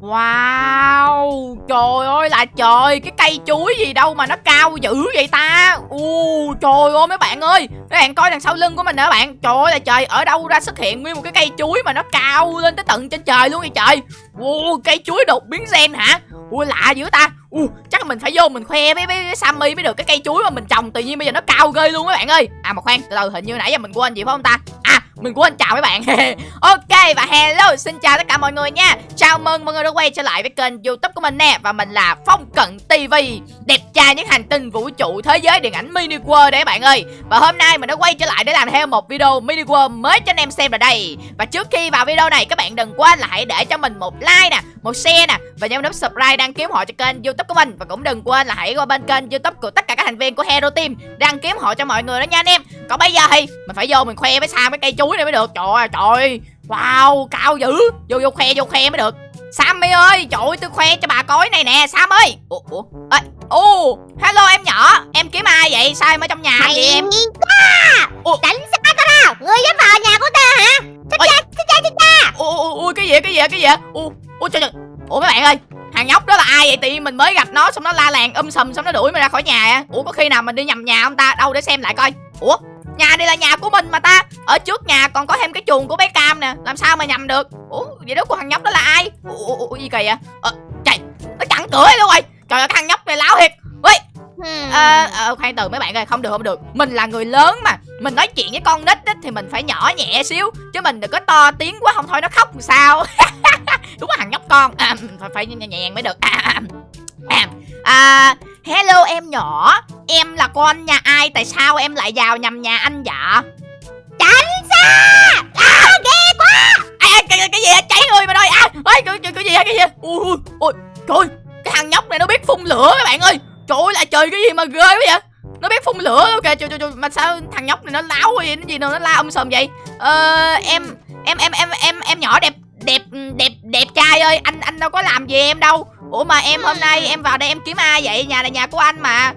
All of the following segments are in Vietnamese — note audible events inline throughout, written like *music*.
Wow Trời ơi là trời Cái cây chuối gì đâu mà nó cao dữ vậy ta? U Trời ơi mấy bạn ơi Các bạn coi đằng sau lưng của mình nè bạn. Trời ơi là trời Ở đâu ra xuất hiện nguyên một cái cây chuối Mà nó cao lên tới tận trên trời luôn vậy trời? U Cây chuối đột biến gen hả? Ui lạ dữ ta. U Chắc mình phải vô mình khoe với, với, với Sammy mới được cái cây chuối mà mình trồng Tự nhiên bây giờ nó cao ghê luôn mấy bạn ơi. À mà khoan từ từ hình như nãy giờ mình quên gì phải không ta? Mình quên chào mấy bạn. *laughs* Ok, và hello, xin chào tất cả mọi người nha. Chào mừng mọi người đã quay trở lại với kênh youtube của mình nè, Và mình là Phong Cận TV Đẹp trai những hành tinh vũ trụ thế giới điện ảnh mini world đấy bạn ơi. Và hôm nay mình đã quay trở lại để làm theo một video mini world mới cho anh em xem ở đây. Và trước khi vào video này, các bạn đừng quên là hãy để cho mình một like nè, Một share nè, Và nhấn nút subscribe đăng ký họ cho kênh youtube của mình. Và cũng đừng quên là hãy qua bên kênh youtube của tất cả các thành viên của Hero Team Đăng ký họ cho mọi người đó nha anh em. Còn bây giờ thì mình phải vô mình khoe với sao cái cây chuối này mới được. Trời ơi trời Wow cao dữ. Vô vô khoe vô khoe mới được. Sammy ơi trời ơi tôi khoe cho bà cối này nè Sam ơi. Ủa Ủa? Ê, Ồ Hello em nhỏ. Em kiếm ai vậy? Sao em ở trong nhà Mày vậy em? Ủa? Đánh xa ta nào? Ngươi dám vào nhà của ta hả? Ôi. chết cha chết cha. Ủa ủa, ủa cái gì cái gì cái gì Ủa Ủa trời trời. Ủa mấy bạn ơi Thằng nhóc đó là ai vậy? Tự nhiên mình mới gặp nó xong nó la làng um sùm xong nó đuổi mình ra khỏi nhà? Ủa có khi nào mình đi nhầm nhà không ta? Đâu để xem lại coi. Ủa? Nhà đây là nhà của mình mà ta. Ở trước nhà còn có thêm cái chuồng của bé Cam nè. Làm sao mà nhầm được? Ủa vậy đó của thằng nhóc đó là ai? Ủa, ủa, ủa gì kỳ vậy? Ờ, trời, nó chặn cửa luôn rồi. Trời ơi thằng nhóc này láo thiệt. Ui, Hmm. à, à, khoan từ mấy bạn ơi, không được không được. Mình là người lớn mà. Mình nói chuyện với con nít á, thì mình phải nhỏ nhẹ xíu chứ mình đừng có to tiếng quá không thôi nó khóc làm sao. *laughs* Đúng là thằng nhóc con. À, phải phải nhẹ nhàng mới được. À, à, à. À, hello em nhỏ Em là con nhà ai Tại sao em lại vào nhầm nhà anh dạ Tránh xa! À ghê quá! À, à, cái, cái gì cháy người mà ơi à, ơi, cái, cái, cái gì cái gì ui ui ui trời cái thằng nhóc này nó biết phun lửa các bạn ơi. Trời ơi là trời cái gì mà ghê quá vậy? Nó biết phun lửa luôn kìa. Trời, trời, trời. mà sao thằng nhóc này nó láo vậy nó gì đâu nó la um sùm vậy? Ờ em em em em em em nhỏ đẹp đẹp đẹp đẹp trai ơi. Anh anh đâu có làm gì em đâu. Ủa mà em hôm nay em vào đây em kiếm ai vậy? Nhà là nhà của anh mà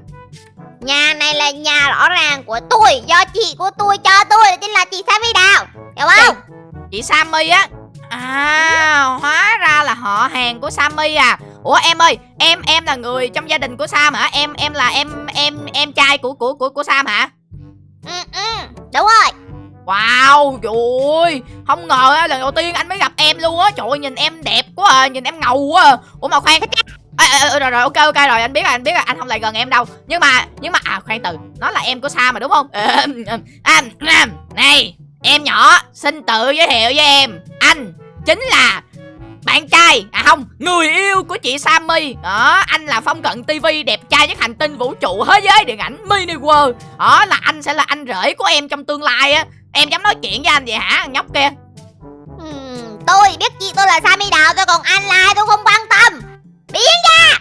Nhà này là nhà rõ ràng của tôi Do chị của tôi cho tôi Tên là chị Sammy Đào. Hiểu không? chị Sammy á? À hóa ra là họ hàng của Sammy à. Ủa em ơi em em là người trong gia đình của Sam hả? Em em là em em em trai của của của của Sam hả? Ừ, ừ. Đúng rồi. Wow trời ơi. Không ngờ á lần đầu tiên anh mới gặp em luôn á. Trời ơi nhìn em đẹp quá à nhìn em ngầu quá à. ủa mà khoan à, à, rồi rồi ok ok rồi anh biết rồi anh biết rồi anh không lại gần em đâu. Nhưng mà nhưng mà à khoan từ nó là em của Sam mà đúng không? À, à, à, này em nhỏ xin tự giới thiệu với em. Anh chính là bạn trai à không người yêu của chị Sammy. Đó anh là phong cận TV đẹp trai nhất hành tinh vũ trụ thế giới điện ảnh mini world. Đó là anh sẽ là anh rể của em trong tương lai á. Em dám nói chuyện với anh vậy hả nhóc kia? Ừ, Tôi biết chị tôi là Sammy Đào Tôi còn anh là ai tôi không quan tâm. Biến ra!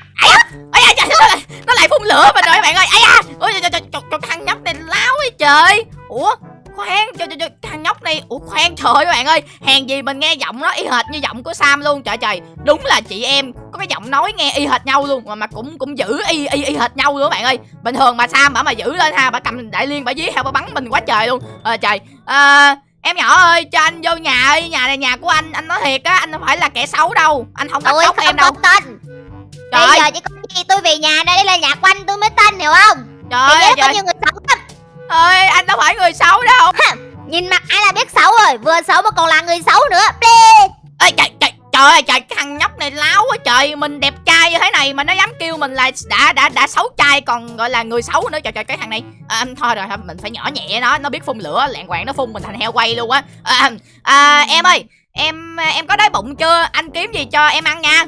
Ây da! Trời nó nó lại phun lửa mình rồi các bạn ơi. Ây da! Ôi trời trời trời thằng nhóc này láo ấy trời. Ủa khoan trời trời thằng nhóc này ủa khoan trời ơi các bạn ơi. Hèn gì mình nghe giọng nó y hệt như giọng của sam luôn trời trời. Đúng là chị em có cái giọng nói nghe y hệt nhau luôn mà mà cũng cũng giữ y y y hệt nhau luôn các bạn ơi. Bình thường mà sam bả mà giữ lên ha bả cầm đại liên bả dí theo bả bắn mình quá trời luôn. Ờ trời à, em nhỏ ơi cho anh vô nhà ơi nhà này nhà của anh anh nói thiệt á anh không phải là kẻ xấu đâu. Anh không bắt cóc em đâu. tên trời Bây giờ chỉ có gì tôi về nhà đây là nhà của anh tôi mới tên hiểu không? Trời Thì ơi có nhiều người xấu lắm. Ơi anh đâu phải người xấu đâu. Nhìn mặt ai là biết xấu rồi Vừa xấu mà còn là người xấu nữa ơi trời trời trời ơi trời cái thằng nhóc này láo quá trời mình đẹp trai như thế này mà nó dám kêu mình là đã đã đã xấu trai còn gọi là người xấu nữa. Trời trời cái thằng này. À, thôi rồi mình phải nhỏ nhẹ nó nó biết phun lửa lạng quạng nó phun mình thành heo quay luôn á. À, à, em ơi em em có đói bụng chưa? Anh kiếm gì cho em ăn nha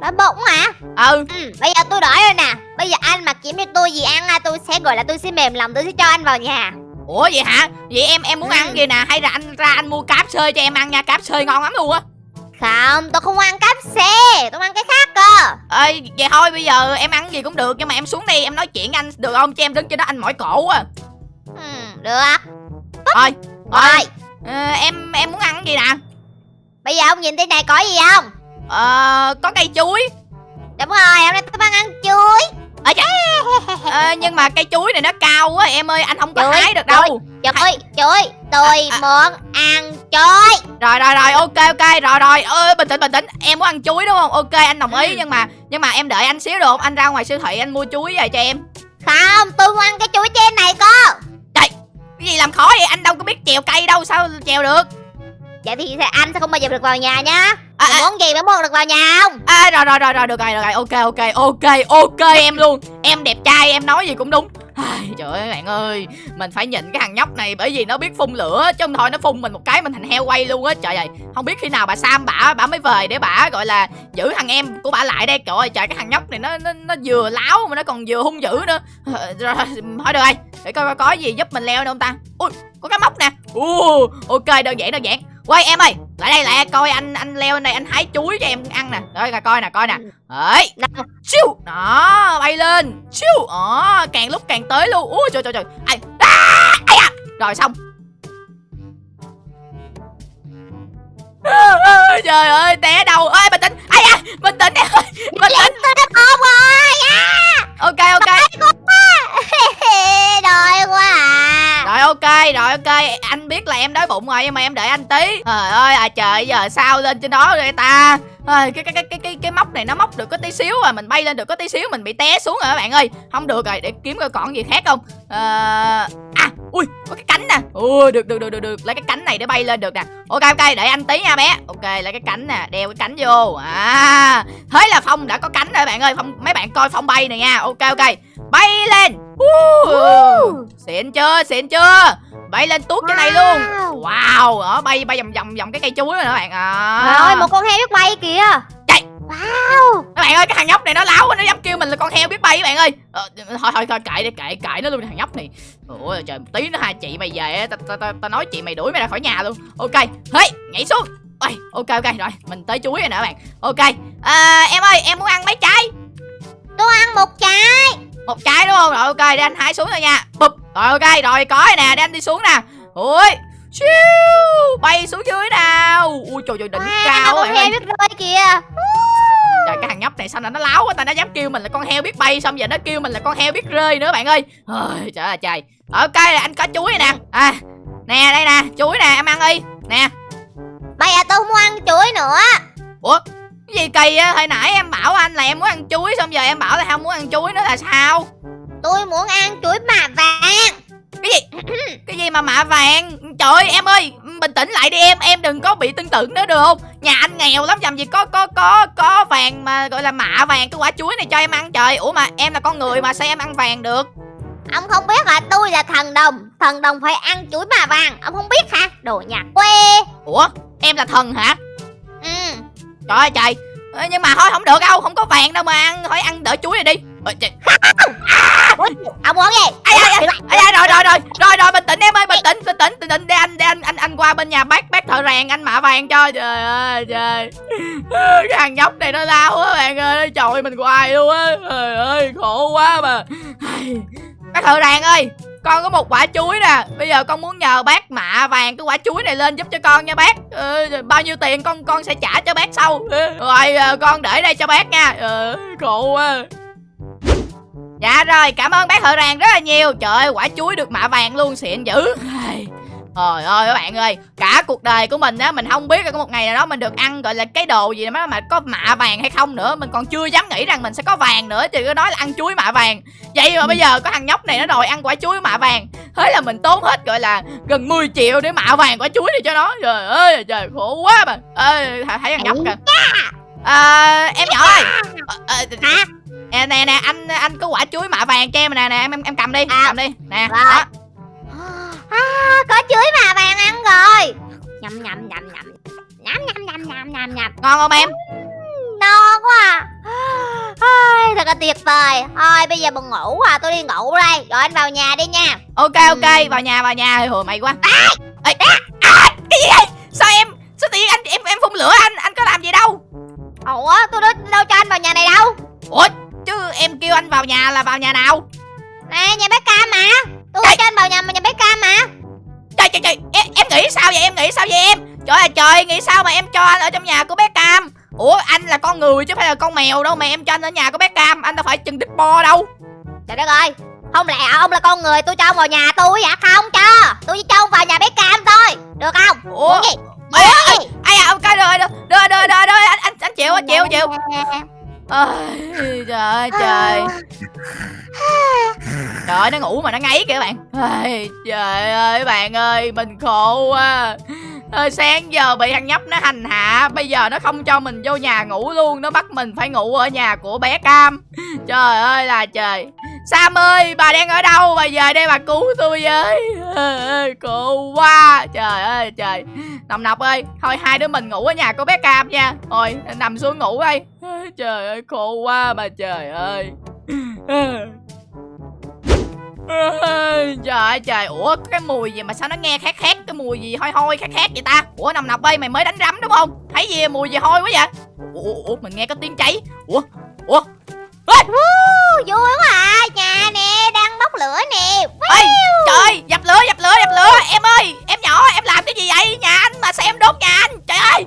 Đói bụng hả? Ừ. Ừ, Bây giờ tôi đói rồi nè. Bây giờ anh mà kiếm cho tôi gì ăn Tôi sẽ gọi là tôi sẽ mềm lòng Tôi sẽ cho anh vào nhà. Ủa vậy hả? Vậy em em muốn Ừ. ăn gì nè? Hay là anh ra anh mua cáp xơi cho em ăn nha. Cáp xơi ngon lắm luôn á. Không tôi không ăn cáp xe Tôi ăn cái khác cơ. Ơi vậy thôi bây giờ em ăn gì cũng được nhưng mà em xuống đây em nói chuyện với anh được không? Cho em đứng trên đó anh mỏi cổ quá. Ừ, Được. Thôi Rồi thôi ờ, em em muốn ăn cái gì nè? Bây giờ ông nhìn trên này có gì không ờ có cây chuối. Đúng rồi hôm nay tôi đang ăn chuối. Chà ờ, nhưng mà cây chuối này nó cao quá em ơi anh không có Chuối, hái được đâu. Chuối chuối Tôi À, à. muốn ăn chuối. Rồi rồi rồi ok ok rồi rồi. Ơi bình tĩnh bình tĩnh. Em muốn ăn chuối đúng không? Ok anh đồng ý Ừ. nhưng mà nhưng mà em đợi anh xíu được không? Anh ra ngoài siêu thị anh mua chuối về cho em. Không tôi muốn ăn cái chuối trên này cô. Cái gì làm khó vậy? Anh đâu có biết chèo cây đâu sao chèo được? Vậy thì anh sẽ không bao giờ được vào nhà nhá à, à, muốn gì? Mới mua được vào nhà không? À, rồi rồi rồi rồi được rồi được rồi. Ok ok ok ok em luôn. Em đẹp trai em nói gì cũng đúng. Ai, trời ơi bạn ơi. Mình phải nhịn cái thằng nhóc này bởi vì nó biết phun lửa chứ không thôi nó phun mình một cái mình thành heo quay luôn á. Trời ơi không biết khi nào bà sam bả bả mới về để bả gọi là giữ thằng em của bả lại đây. Trời ơi trời cái thằng nhóc này nó nó, nó vừa láo mà nó còn vừa hung dữ nữa. Ờ, rồi thôi được rồi. Để coi coi có gì giúp mình leo nữa không ta. Ui có cái móc nè. Uh, ok đơn giản đơn giản. Quay em ơi lại đây lại đây, coi anh anh leo lên đây anh hái chuối cho em ăn nè. Rồi coi coi nè coi nè. Ấy Chiu Đó bay lên. Chiu Đó càng lúc càng tới luôn. Ui trời trời trời. Ai. À, ai à. Rồi xong. *laughs* Trời ơi té đầu. Ơi bình tĩnh. Ai à bình tĩnh ơi. Bình tĩnh. rồi à. ok ok ok rồi ok. Anh biết là em đói bụng rồi nhưng mà em đợi anh tí. Trời ơi à trời giờ sao lên trên đó rồi ta? Cái cái cái cái cái cái móc này nó móc được có tí xíu rồi mình bay lên được có tí xíu mình bị té xuống rồi các bạn ơi. Không được rồi để kiếm coi còn gì khác không? Ờ, à ui có cái cánh nè. Ui được được được được được. Lấy cái cánh này để bay lên được nè. Ok ok để anh tí nha bé. Ok lấy cái cánh nè đeo cái cánh vô. À thế là phong đã có cánh rồi bạn ơi. Phong mấy bạn coi phong bay này nha. Ok ok. Bay lên. Uh, xịn chưa xịn chưa? Bay lên tuốt cái này luôn. Wow. đó bay bay vòng vòng vòng cái cây chuối rồi đó bạn. À. Trời ơi một con heo biết bay kìa. Wow. Các bạn ơi cái thằng nhóc này nó láo quá nó dám kêu mình là con heo biết bay các bạn ơi. Ờ, thôi thôi thôi kệ đi kệ kệ nó luôn thằng nhóc này. Ôi trời một tí nữa hai chị mày về á, tao ta, ta, ta nói chị mày đuổi mày ra khỏi nhà luôn. Ok hey nhảy xuống. Ôi, ok ok rồi mình tới chuối rồi nè các bạn. Ok à, em ơi em muốn ăn mấy trái? Tôi ăn một trái. Một trái đúng không? Rồi ok để anh hái xuống thôi nha. Bụp. Rồi ok rồi có rồi nè để anh đi xuống nè. Ui Chiu, bay xuống dưới nào. Ui trời trời đỉnh Wow, cao con bạn heo ơi biết rơi kìa trời cái thằng nhóc này sao là nó láo quá ta nó dám kêu mình là con heo biết bay xong giờ nó kêu mình là con heo biết rơi nữa bạn ơi. Ôi, trời ơi trời. Ok là anh có chuối nè. À nè đây nè chuối nè em ăn đi. Nè. Bây giờ tôi không muốn ăn chuối nữa. Ủa cái gì kỳ á hồi nãy em bảo anh là em muốn ăn chuối xong giờ em bảo là không muốn ăn chuối nữa là sao? Tôi muốn ăn chuối mà vàng. Cái gì? Cái gì mà mạ vàng? Trời ơi em ơi bình tĩnh lại đi em em đừng có bị tương tự nữa được không? Nhà anh nghèo lắm làm gì có có có có vàng mà gọi là mạ vàng cái quả chuối này cho em ăn. Trời ủa mà em là con người mà sao em ăn vàng được? Ông không biết hả? Tôi là thần đồng. Thần đồng phải ăn chuối mà vàng. Ông không biết hả? Đồ nhà quê. Ủa em là thần hả? Ừ. Trời ơi trời. Ơ, nhưng mà thôi không được đâu không có vàng đâu mà ăn. Thôi ăn đỡ chuối này đi Ôi, trời. Ông muốn gì? Ai, rồi rồi rồi. Rồi rồi bình tĩnh em ơi bình tĩnh bình tĩnh bình tĩnh. Để anh để anh anh anh qua bên nhà bác bác thợ rèn anh mạ vàng cho. Trời ơi trời. *laughs* Cái thằng nhóc này nó lao quá bạn ơi. Chọi mình hoài luôn á. Trời ơi khổ quá mà. Bác thợ rèn ơi con có một quả chuối nè. Bây giờ con muốn nhờ bác mạ vàng cái quả chuối này lên giúp cho con nha bác. Ừ, bao nhiêu tiền con con sẽ trả cho bác sau. Rồi ờ, con để đây cho bác nha. Ừ, khổ quá Dạ rồi, cảm ơn bác thợ rèn rất là nhiều. Trời ơi, quả chuối được mạ vàng luôn, xịn dữ. Trời ơi các bạn ơi Cả cuộc đời của mình á Mình không biết là có một ngày nào đó mình được ăn gọi là cái đồ gì mà, mà có mạ vàng hay không nữa. Mình còn chưa dám nghĩ rằng mình sẽ có vàng nữa Chứ cứ nói là ăn chuối mạ vàng. Vậy mà bây giờ có thằng nhóc này nó đòi ăn quả chuối mạ vàng. Thế là mình tốn hết gọi là gần 10 triệu để mạ vàng quả chuối này cho nó. Trời ơi trời khổ quá mà. Ê, thấy thằng nhóc kìa. à, Em nhỏ ơi. Ờ, Hả nè nè nè anh anh có quả chuối mạ vàng cho em nè nè em em, em cầm đi À. cầm đi nè Rồi. đó. À, Có chuối mà vàng ăn rồi. Nhầm nhầm nhầm nhầm. Nhầm nhầm nhầm nhầm nhầm nhầm. Ngon không em? Non quá à. Ai, Thật là tuyệt vời. Thôi bây giờ buồn ngủ à Tôi đi ngủ đây. Rồi anh vào nhà đi nha. Ok ok vào nhà vào nhà hồi mày quá. Ê, à, cái gì vậy? Sao em sao tự nhiên anh em em phun lửa anh? Anh có làm gì đâu? Ủa tôi đâu, đâu cho anh vào nhà này đâu. Ủa em kêu anh vào nhà là vào nhà nào Nè nhà bé Cam mà Tôi Ê. cho anh vào nhà mà nhà bé Cam mà trời trời trời em, em nghĩ sao vậy em nghĩ sao vậy em trời ơi trời nghĩ sao mà em cho anh ở trong nhà của bé cam ủa anh là con người chứ phải là con mèo đâu mà em cho anh ở nhà của bé cam anh đâu phải chừng đít bo đâu Trời đất ơi Không lẽ ông là con người tôi cho ông vào nhà tôi hả? Không cho. Tôi chỉ cho ông vào nhà bé cam thôi. Được không? ủa Muốn gì? ai à, ai à ok rồi rồi rồi rồi rồi anh anh anh chịu anh chịu chịu Ôi, trời ơi trời. Trời ơi nó ngủ mà nó ngáy kìa các bạn. Ôi, trời ơi bạn ơi mình khổ quá. Ờ, sáng giờ bị thằng nhóc nó hành hạ bây giờ nó không cho mình vô nhà ngủ luôn nó bắt mình phải ngủ ở nhà của bé cam. Trời ơi là trời sam ơi bà đang ở đâu? Bà về đây bà cứu tôi với. Cô quá. Trời ơi trời. Nằm nọc ơi thôi hai đứa mình ngủ ở nhà cô bé cam nha. Thôi nằm xuống ngủ đây trời ơi khổ quá bà trời ơi. Trời ơi trời. Ủa cái mùi gì mà sao nó nghe khét khét Cái mùi gì hôi hôi khét khét vậy ta? Ủa nằm nọc ơi mày mới đánh rắm đúng không? Thấy gì mùi gì hôi quá vậy? Ủa, ủa mình nghe có tiếng cháy. Ủa Ủa. Vui quá à. Nhà nè, đang bốc lửa nè. Ê, trời dập lửa dập lửa dập lửa. Em ơi em nhỏ em làm cái gì vậy? Nhà anh mà xem đốt nhà anh? Trời ơi.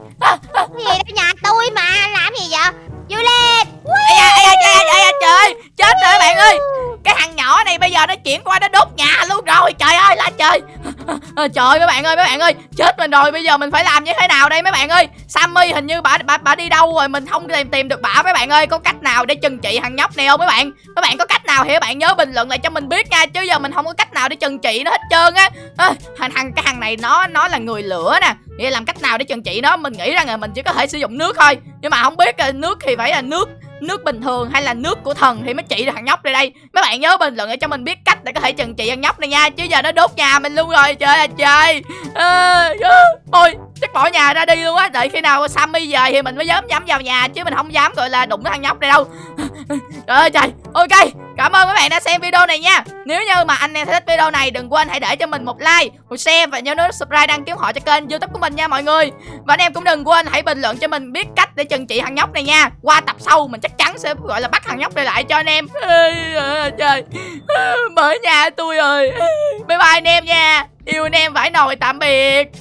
À, Trời ơi mấy bạn ơi mấy bạn ơi Chết mình rồi bây giờ mình phải làm như thế nào đây mấy bạn ơi? Sammy hình như bà bà, bà đi đâu rồi Mình không tìm tìm được bà mấy bạn ơi Có cách nào để trừng trị thằng nhóc này không mấy bạn? Mấy bạn có cách nào thì các bạn nhớ bình luận lại cho mình biết nha Chứ giờ mình không có cách nào để trừng trị nó hết trơn á. À, thằng thằng cái thằng này nó nó là người lửa nè Vậy làm cách nào để trừng trị nó? Mình nghĩ rằng là mình chỉ có thể sử dụng nước thôi Nhưng mà không biết nước thì phải là nước nước bình thường hay là nước của thần thì mới trị được thằng nhóc đây đây. Mấy bạn nhớ bình luận để cho mình biết cách để có thể trừng trị thằng nhóc này nha chứ giờ nó đốt nhà mình luôn rồi trời ơi trời. À, chắc bỏ nhà ra đi luôn á đợi khi nào sammy về thì mình mới dám dám vào nhà chứ mình không dám gọi là đụng cái thằng nhóc này đâu. Trời ơi trời ok cảm ơn các bạn đã xem video này nha. Nếu như mà anh em thích video này, đừng quên hãy để cho mình một like, một share và nhớ nút subscribe đăng ký họ cho kênh youtube của mình nha mọi người. Và anh em cũng đừng quên hãy bình luận cho mình biết cách để trừng trị thằng nhóc này nha. Qua tập sau mình chắc chắn sẽ, gọi là, bắt thằng nhóc này lại cho anh em. Trời. Mở nhà tôi ơi bye bye anh em nha. Yêu anh em phải nồi tạm biệt.